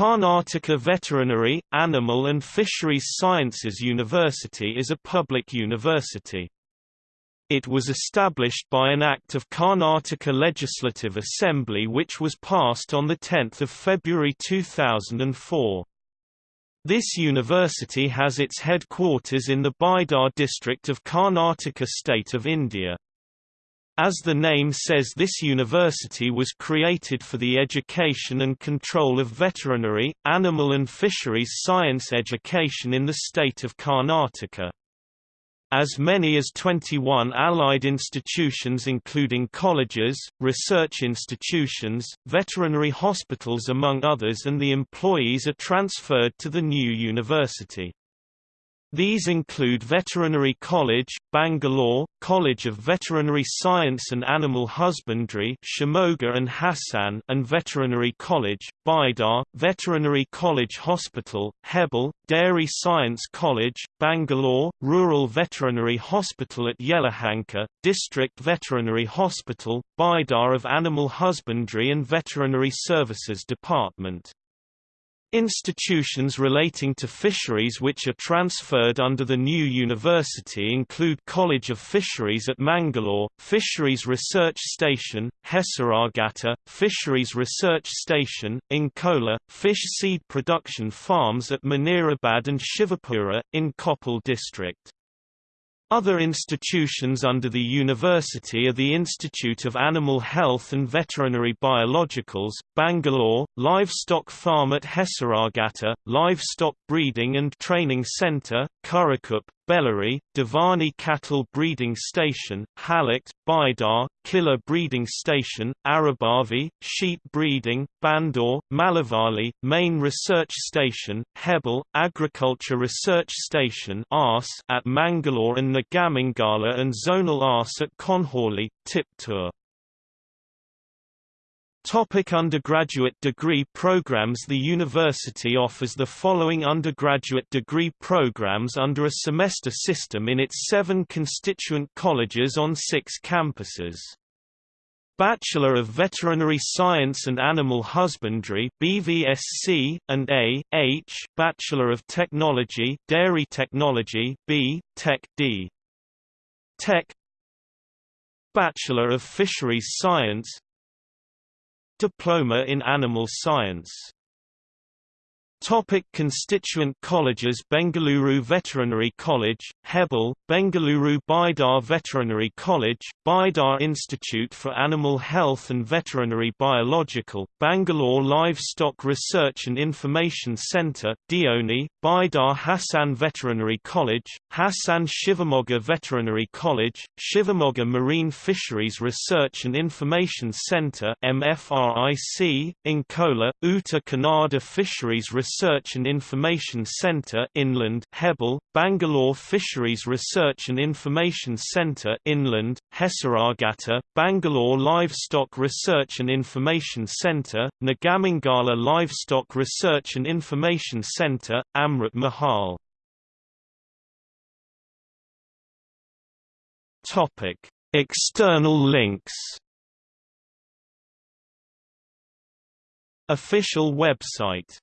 Karnataka Veterinary, Animal and Fisheries Sciences University is a public university. It was established by an Act of Karnataka Legislative Assembly which was passed on 10 February 2004. This university has its headquarters in the Bidar district of Karnataka state of India. As the name says this university was created for the education and control of veterinary, animal and fisheries science education in the state of Karnataka. As many as 21 allied institutions including colleges, research institutions, veterinary hospitals among others and the employees are transferred to the new university. These include Veterinary College, Bangalore, College of Veterinary Science and Animal Husbandry Shimoga and Hassan and Veterinary College, Bidar, Veterinary College Hospital, Hebbal, Dairy Science College, Bangalore, Rural Veterinary Hospital at Yelahanka, District Veterinary Hospital, Bidar of Animal Husbandry and Veterinary Services Department. Institutions relating to fisheries which are transferred under the new university include College of Fisheries at Mangalore, Fisheries Research Station, Hesaraghatta, Fisheries Research Station, Ankola, Fish Seed Production Farms at Munirabad and Shivapura, in Koppal district. Other institutions under the university are the Institute of Animal Health and Veterinary Biologicals, Bangalore, Livestock Farm at Hesaraghatta, Livestock Breeding and Training Centre, Kurikuppe, Bellary, Deoni Cattle Breeding Station, Halakt, Bidar, Khillar Breeding Station, Arabavi, Sheep Breeding, Bandur, Malavalli, Main Research Station, Hebbal, Agriculture Research Station at Mangalore and Nagamangala and Zonal Ars at Konholi, Tiptur. Topic undergraduate degree programs The university offers the following undergraduate degree programs under a semester system in its seven constituent colleges on six campuses. Bachelor of Veterinary Science and Animal Husbandry BVSC, and A. H. Bachelor of Technology Dairy Technology B. Tech D. Tech Bachelor of Fisheries Science Diploma in Animal Science Topic constituent colleges Bengaluru Veterinary College, Hebbal, Bengaluru Bidar Veterinary College, Bidar Institute for Animal Health and Veterinary Biological, Bangalore Livestock Research and Information Centre, Deoni, Bidar Hassan Veterinary College, Hassan Shivamogga Veterinary College, Shivamogga Marine Fisheries Research and Information Centre MFRIC, Ankola, Uttar Kannada Fisheries Research Research and Information Centre Inland Hebbal, Bangalore Fisheries Research and Information Centre Inland, Hesaraghatta, Bangalore Livestock Research and Information Centre, Nagamangala Livestock Research and Information Centre, Amrit Mahal. Topic: External links. Official website